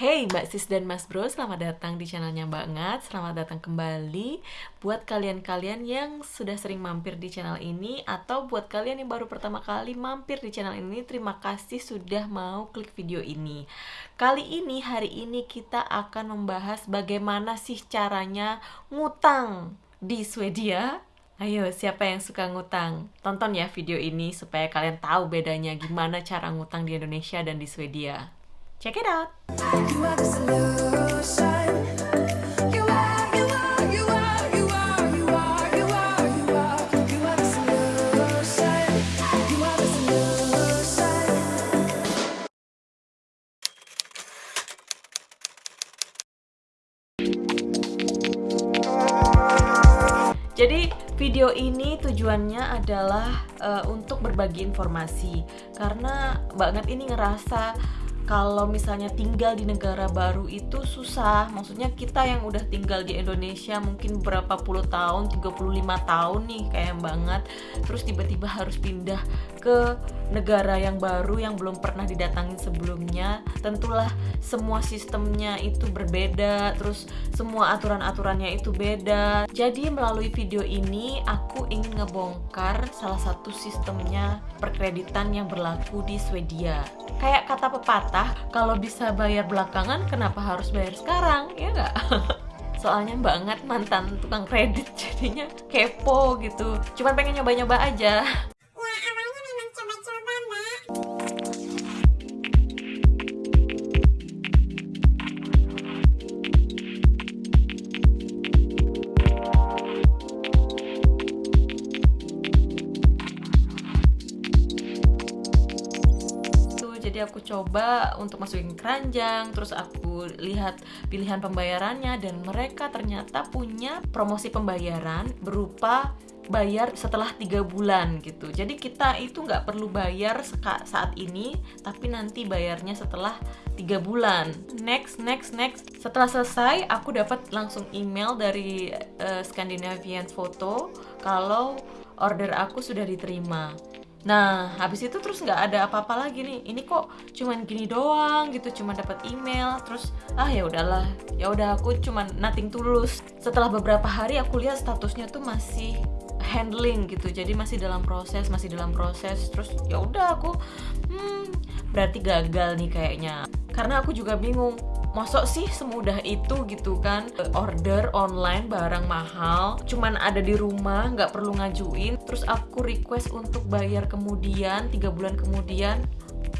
Hey Mbak Sis dan Mas Bro, selamat datang di channelnya banget Selamat datang kembali Buat kalian-kalian yang sudah sering mampir di channel ini Atau buat kalian yang baru pertama kali mampir di channel ini Terima kasih sudah mau klik video ini Kali ini, hari ini kita akan membahas bagaimana sih caranya ngutang di Swedia Ayo, siapa yang suka ngutang? Tonton ya video ini supaya kalian tahu bedanya gimana cara ngutang di Indonesia dan di Swedia. Check it out! You are the solution. You are, you are, you are, you are, you are, you are, you are, you are the solution. You are the solution. Jadi video ini tujuannya adalah eh, untuk berbagi informasi karena banget ini ngerasa kalau misalnya tinggal di negara baru itu susah. Maksudnya kita yang udah tinggal di Indonesia mungkin berapa puluh tahun 35 tahun nih kayak banget. Terus tiba-tiba harus pindah ke negara yang baru yang belum pernah didatangin sebelumnya. Tentulah semua sistemnya itu berbeda terus semua aturan-aturannya itu beda. Jadi melalui video ini aku ingin ngebongkar salah satu sistemnya perkreditan yang berlaku di Swedia. Kayak kata pepatah kalau bisa bayar belakangan kenapa harus bayar sekarang? Ya nggak? Soalnya banget mantan tukang kredit jadinya kepo gitu. Cuman pengen nyoba-nyoba aja jadi aku coba untuk masukin keranjang terus aku lihat pilihan pembayarannya dan mereka ternyata punya promosi pembayaran berupa bayar setelah tiga bulan gitu. Jadi kita itu nggak perlu bayar saat ini tapi nanti bayarnya setelah tiga bulan. Next next next. Setelah selesai aku dapat langsung email dari eh, Scandinavian Photo kalau order aku sudah diterima Nah, habis itu terus nggak ada apa-apa lagi nih. Ini kok cuman gini doang gitu, cuman dapat email, terus ah ya udahlah. Ya udah aku cuman nothing tulus. Setelah beberapa hari aku lihat statusnya tuh masih handling gitu. Jadi masih dalam proses, masih dalam proses. Terus ya udah aku hmm berarti gagal nih kayaknya. Karena aku juga bingung Mosok sih semudah itu gitu kan? Order online barang mahal Cuman ada di rumah nggak perlu ngajuin. Terus aku request untuk bayar kemudian tiga bulan kemudian.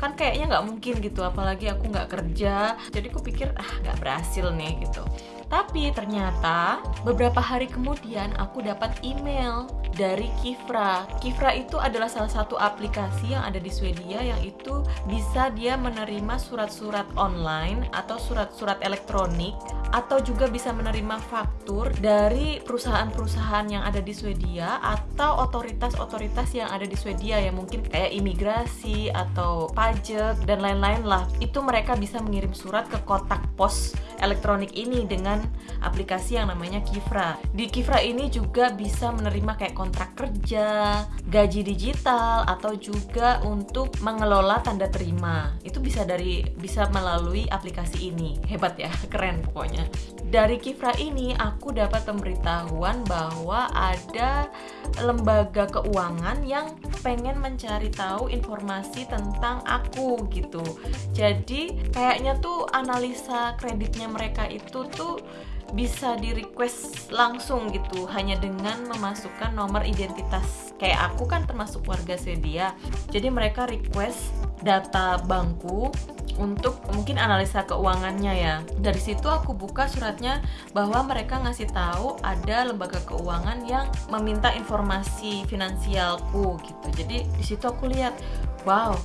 Kan kayaknya nggak mungkin gitu apalagi aku nggak kerja. Jadi aku pikir ah nggak berhasil nih gitu. Tapi ternyata beberapa hari kemudian aku dapat email dari Kifra. Kifra itu adalah salah satu aplikasi yang ada di Swedia yang itu bisa dia menerima surat-surat online atau surat-surat elektronik atau juga bisa menerima faktur dari perusahaan-perusahaan yang ada di Swedia atau otoritas-otoritas yang ada di Swedia yang mungkin kayak imigrasi atau pajak dan lain-lain lah. Itu mereka bisa mengirim surat ke kotak pos elektronik ini dengan aplikasi yang namanya Kifra. Di Kifra ini juga bisa menerima kayak kontrak kerja, gaji digital atau juga untuk mengelola tanda terima. Itu bisa dari bisa melalui aplikasi ini. Hebat ya, keren pokoknya. Dari Kifra ini aku dapat pemberitahuan bahwa ada lembaga keuangan yang pengen mencari tahu informasi tentang aku gitu. Jadi kayaknya tuh analisa kreditnya mereka itu tuh bisa di request langsung gitu. Hanya dengan memasukkan nomor identitas. Kayak aku kan termasuk warga Swedia jadi mereka request data bankku untuk mungkin analisa keuangannya ya. Dari situ aku buka suratnya bahwa mereka ngasih tahu ada lembaga keuangan yang meminta informasi finansialku gitu. Jadi di situ aku lihat wow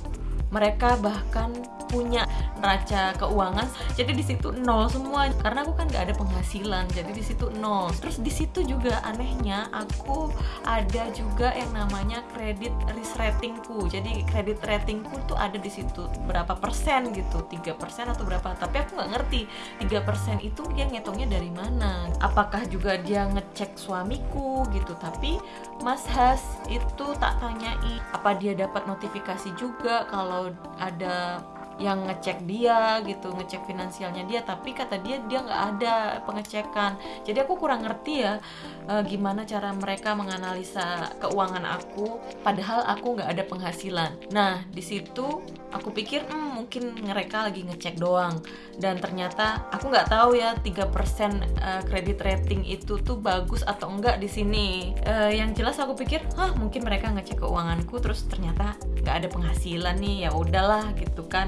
mereka bahkan punya neraca keuangan jadi di situ nol semua. Karena aku kan nggak ada penghasilan jadi di situ nol. Terus di situ juga anehnya aku ada juga yang namanya kredit risk ratingku. Jadi kredit ratingku tuh ada di situ berapa persen gitu tiga persen atau berapa. Tapi aku nggak ngerti tiga persen itu dia ngitungnya dari mana. Apakah juga dia ngecek suamiku gitu. Tapi Mas Has itu tak tanyai apa dia dapat notifikasi juga kalau ada yang ngecek dia gitu ngecek finansialnya dia tapi kata dia dia nggak ada pengecekan. Jadi aku kurang ngerti ya eh, gimana cara mereka menganalisa keuangan aku padahal aku nggak ada penghasilan. Nah di situ aku pikir "Hmm, mungkin mereka lagi ngecek doang. Dan ternyata aku nggak tahu ya 3% eh, kredit rating itu tuh bagus atau enggak di sini. Eh, yang jelas aku pikir hah mungkin mereka ngecek keuanganku terus ternyata nggak ada penghasilan nih ya udahlah gitu kan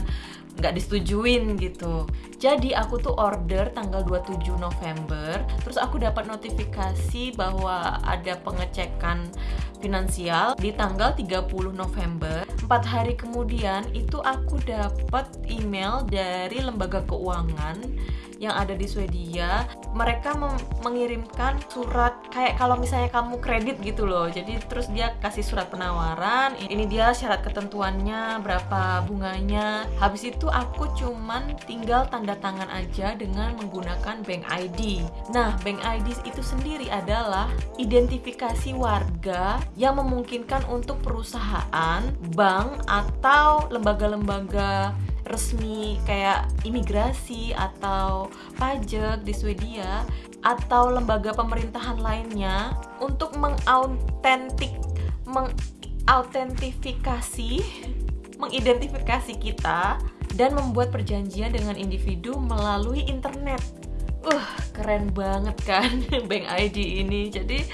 nggak disetujuin gitu. Jadi aku tuh order tanggal 27 November terus aku dapat notifikasi bahwa ada pengecekan finansial di tanggal 30 November. Empat hari kemudian itu aku dapat email dari lembaga keuangan yang ada di Swedia mereka mengirimkan surat kayak kalau misalnya kamu kredit gitu loh. Jadi terus dia kasih surat penawaran ini dia syarat ketentuannya berapa bunganya. Habis itu aku cuman tinggal tanda tangan aja dengan menggunakan bank ID nah bank ID itu sendiri adalah identifikasi warga yang memungkinkan untuk perusahaan bank atau lembaga-lembaga resmi kayak imigrasi atau pajak di Swedia atau lembaga pemerintahan lainnya untuk mengautentik mengautentifikasi mengidentifikasi kita dan membuat perjanjian dengan individu melalui internet. Uh, keren banget kan Bank ID ini. Jadi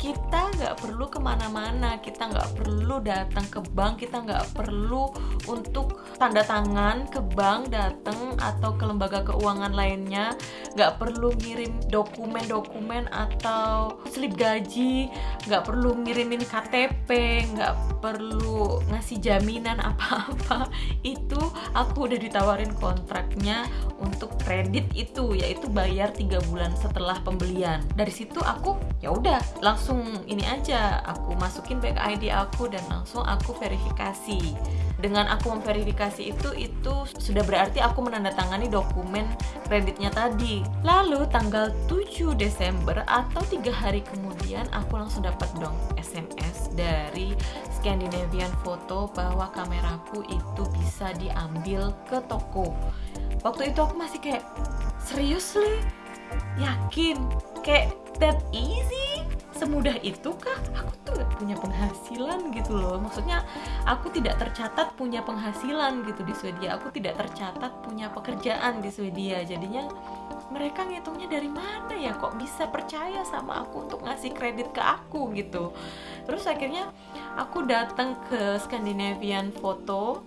kita nggak perlu ke mana-mana, kita nggak perlu datang ke bank, kita nggak perlu untuk tanda tangan ke bank datang atau ke lembaga keuangan lainnya, nggak perlu ngirim dokumen-dokumen atau slip gaji, nggak perlu ngirimin KTP, nggak perlu ngasih jaminan apa-apa. Itu aku udah ditawarin kontraknya untuk kredit itu, yaitu bayar tiga bulan setelah pembelian. Dari situ aku ya udah langsung ini aja aku masukin bank ID aku dan langsung aku verifikasi. Dengan aku memverifikasi itu itu sudah berarti aku menandatangani dokumen kreditnya tadi. Lalu tanggal 7 Desember atau tiga hari kemudian aku langsung dapat dong SMS dari Scandinavian Photo bahwa kameraku itu bisa diambil ke toko. Waktu itu aku masih kayak seriously yakin? Kayak that easy semudah itu kah aku tuh nggak punya penghasilan gitu loh. Maksudnya aku tidak tercatat punya penghasilan gitu di Swedia. Aku tidak tercatat punya pekerjaan di Swedia. Jadinya mereka ngitungnya dari mana ya? Kok bisa percaya sama aku untuk ngasih kredit ke aku gitu? Terus akhirnya aku datang ke Scandinavian Photo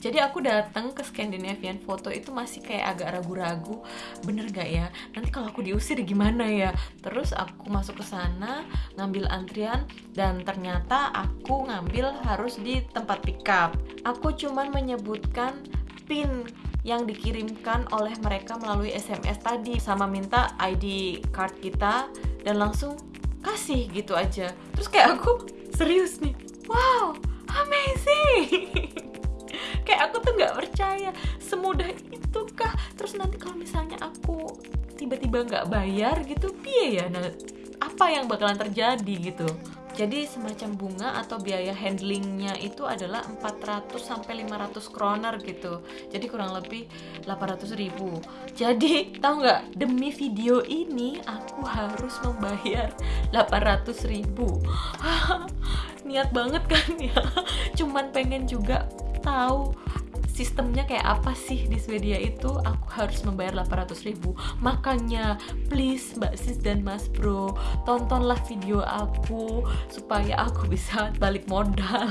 Jadi aku datang ke Scandinavian Photo itu masih kayak agak ragu-ragu, bener gak ya? Nanti kalau aku diusir gimana ya? Terus aku masuk ke sana, ngambil antrian, dan ternyata aku ngambil harus di tempat pickup. Aku cuman menyebutkan PIN yang dikirimkan oleh mereka melalui SMS tadi sama minta ID card kita dan langsung kasih gitu aja. Terus kayak aku serius nih, wow, amazing. kayak aku tuh nggak percaya semudah itu kah terus nanti kalau misalnya aku tiba-tiba nggak bayar gitu piye ya nah apa yang bakalan terjadi gitu jadi semacam bunga atau biaya handlingnya itu adalah 400 sampai 500 kroner gitu. Jadi kurang lebih 800 ribu. Jadi tahu nggak? Demi video ini aku harus membayar 800 ribu. Niat banget kan ya? Cuman pengen juga tahu sistemnya kayak apa sih di Swedia itu? Aku harus membayar 800 ribu. Makanya please mbak sis dan mas bro tontonlah video aku supaya aku bisa balik modal.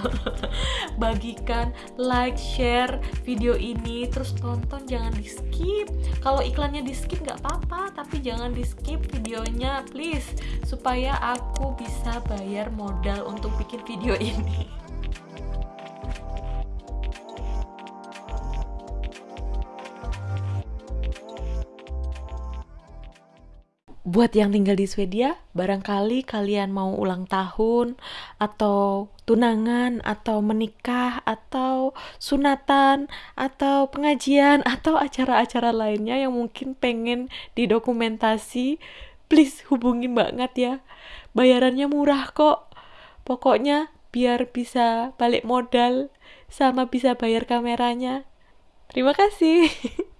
Bagikan like share video ini. Terus tonton jangan di skip kalau iklannya di skip nggak apa-apa. Tapi jangan di skip videonya please. Supaya aku bisa bayar modal untuk bikin video ini buat yang tinggal di Swedia, barangkali kalian mau ulang tahun atau tunangan atau menikah atau sunatan atau pengajian atau acara-acara lainnya yang mungkin pengen didokumentasi, please hubungi Mbak Ngat ya. Bayarannya murah kok. Pokoknya biar bisa balik modal sama bisa bayar kameranya. Terima kasih.